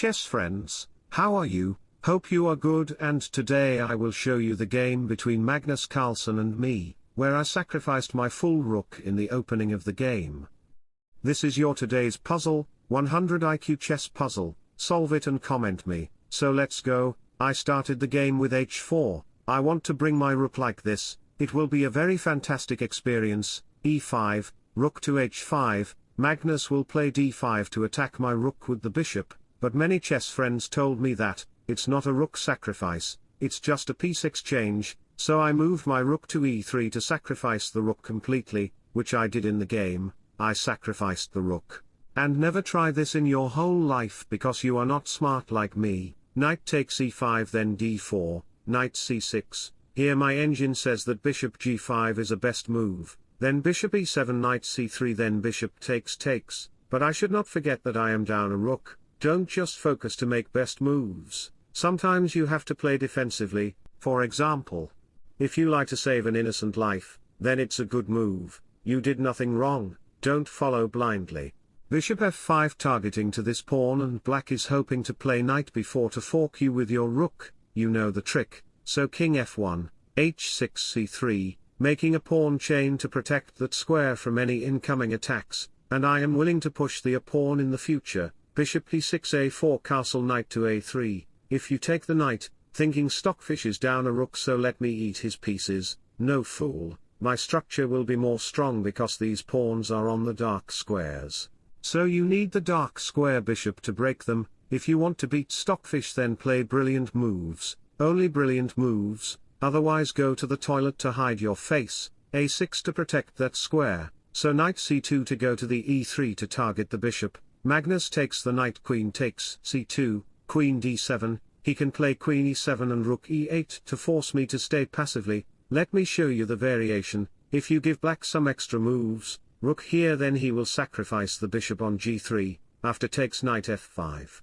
chess friends, how are you? Hope you are good and today I will show you the game between Magnus Carlsen and me, where I sacrificed my full rook in the opening of the game. This is your today's puzzle, 100 IQ chess puzzle, solve it and comment me, so let's go, I started the game with h4, I want to bring my rook like this, it will be a very fantastic experience, e5, rook to h5, Magnus will play d5 to attack my rook with the bishop, but many chess friends told me that, it's not a rook sacrifice, it's just a piece exchange, so I moved my rook to e3 to sacrifice the rook completely, which I did in the game, I sacrificed the rook. And never try this in your whole life because you are not smart like me, knight takes e5 then d4, knight c6, here my engine says that bishop g5 is a best move, then bishop e7 knight c3 then bishop takes takes, but I should not forget that I am down a rook, don't just focus to make best moves, sometimes you have to play defensively, for example. If you like to save an innocent life, then it's a good move, you did nothing wrong, don't follow blindly. Bishop f5 targeting to this pawn and black is hoping to play knight b4 to fork you with your rook, you know the trick, so king f1, h6 c3, making a pawn chain to protect that square from any incoming attacks, and I am willing to push the a pawn in the future, bishop e6 a4 castle knight to a3, if you take the knight, thinking stockfish is down a rook so let me eat his pieces, no fool, my structure will be more strong because these pawns are on the dark squares. So you need the dark square bishop to break them, if you want to beat stockfish then play brilliant moves, only brilliant moves, otherwise go to the toilet to hide your face, a6 to protect that square, so knight c2 to go to the e3 to target the bishop, Magnus takes the knight queen takes c2, queen d7, he can play queen e7 and rook e8 to force me to stay passively, let me show you the variation, if you give black some extra moves, rook here then he will sacrifice the bishop on g3, after takes knight f5.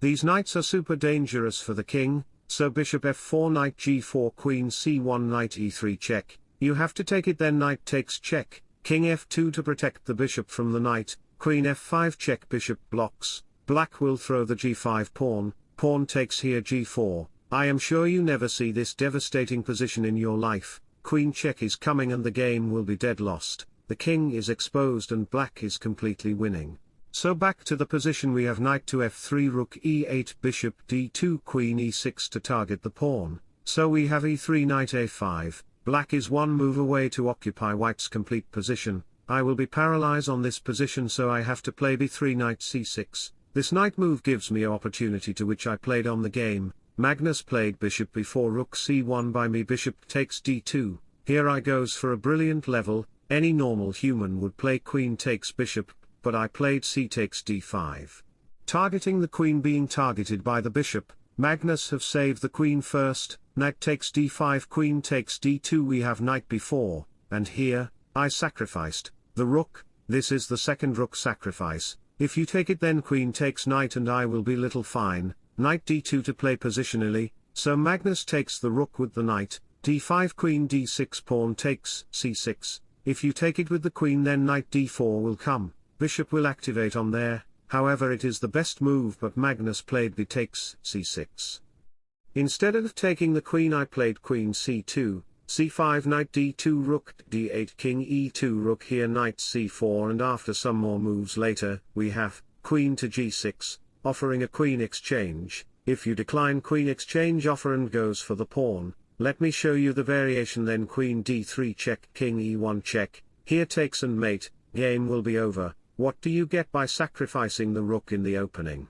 These knights are super dangerous for the king, so bishop f4 knight g4 queen c1 knight e3 check, you have to take it then knight takes check, king f2 to protect the bishop from the knight, queen f5 check bishop blocks, black will throw the g5 pawn, pawn takes here g4, I am sure you never see this devastating position in your life, queen check is coming and the game will be dead lost, the king is exposed and black is completely winning. So back to the position we have knight to f3 rook e8 bishop d2 queen e6 to target the pawn, so we have e3 knight a5, black is one move away to occupy white's complete position, I will be paralyzed on this position so I have to play b3 knight c6, this knight move gives me opportunity to which I played on the game, Magnus played bishop b4 rook c1 by me bishop takes d2, here I goes for a brilliant level, any normal human would play queen takes bishop, but I played c takes d5. Targeting the queen being targeted by the bishop, Magnus have saved the queen first, knight takes d5 queen takes d2 we have knight b4, and here, I sacrificed, the rook, this is the second rook sacrifice, if you take it then queen takes knight and I will be little fine, knight d2 to play positionally, so Magnus takes the rook with the knight, d5 queen d6 pawn takes c6, if you take it with the queen then knight d4 will come, bishop will activate on there, however it is the best move but Magnus played b takes c6. Instead of taking the queen I played queen c2, c5 knight d2 rook d8 king e2 rook here knight c4 and after some more moves later, we have, queen to g6, offering a queen exchange, if you decline queen exchange offer and goes for the pawn, let me show you the variation then queen d3 check king e1 check, here takes and mate, game will be over, what do you get by sacrificing the rook in the opening?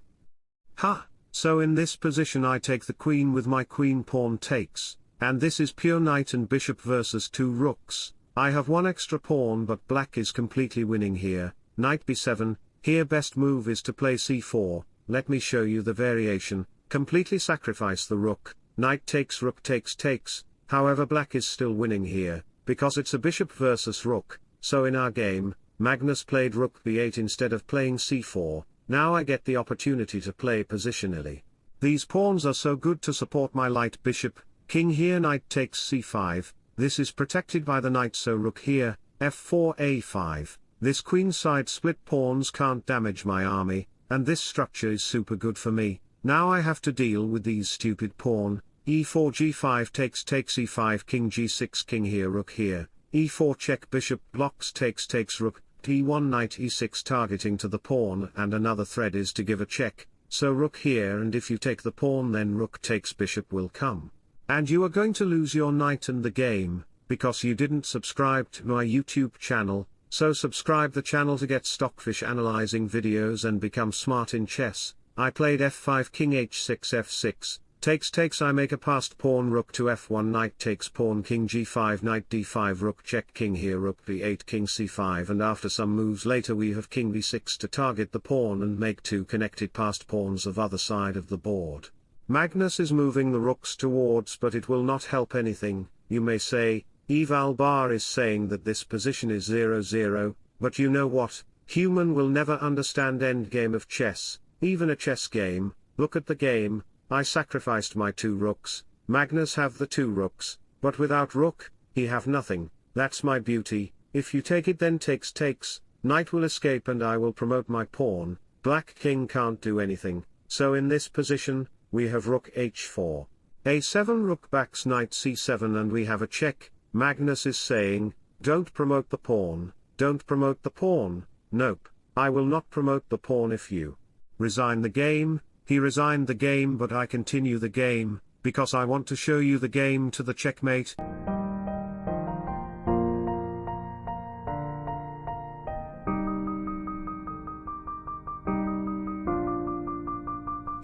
Ha! So in this position I take the queen with my queen pawn takes, and this is pure knight and bishop versus two rooks, I have one extra pawn but black is completely winning here, knight b7, here best move is to play c4, let me show you the variation, completely sacrifice the rook, knight takes rook takes takes, however black is still winning here, because it's a bishop versus rook, so in our game, Magnus played rook b8 instead of playing c4, now I get the opportunity to play positionally. These pawns are so good to support my light bishop, king here knight takes c5, this is protected by the knight so rook here, f4 a5, this queenside split pawns can't damage my army, and this structure is super good for me, now I have to deal with these stupid pawn, e4 g5 takes takes e5 king g6 king here rook here, e4 check bishop blocks takes takes rook, d1 knight e6 targeting to the pawn and another thread is to give a check, so rook here and if you take the pawn then rook takes bishop will come. And you are going to lose your knight and the game, because you didn't subscribe to my YouTube channel, so subscribe the channel to get stockfish analyzing videos and become smart in chess. I played f5 king h6 f6, takes takes I make a passed pawn rook to f1 knight takes pawn king g5 knight d5 rook check king here rook b8 king c5 and after some moves later we have king b6 to target the pawn and make two connected passed pawns of other side of the board. Magnus is moving the rooks towards but it will not help anything, you may say, Eval Bar is saying that this position is 0-0, but you know what, human will never understand endgame of chess, even a chess game, look at the game, I sacrificed my two rooks, Magnus have the two rooks, but without rook, he have nothing, that's my beauty, if you take it then takes takes, knight will escape and I will promote my pawn, black king can't do anything, so in this position, we have rook h4. a7 rook backs knight c7 and we have a check, Magnus is saying, don't promote the pawn, don't promote the pawn, nope, I will not promote the pawn if you resign the game, he resigned the game but I continue the game, because I want to show you the game to the checkmate.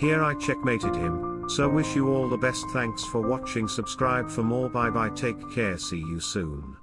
Here I checkmated him, so wish you all the best thanks for watching subscribe for more bye bye take care see you soon.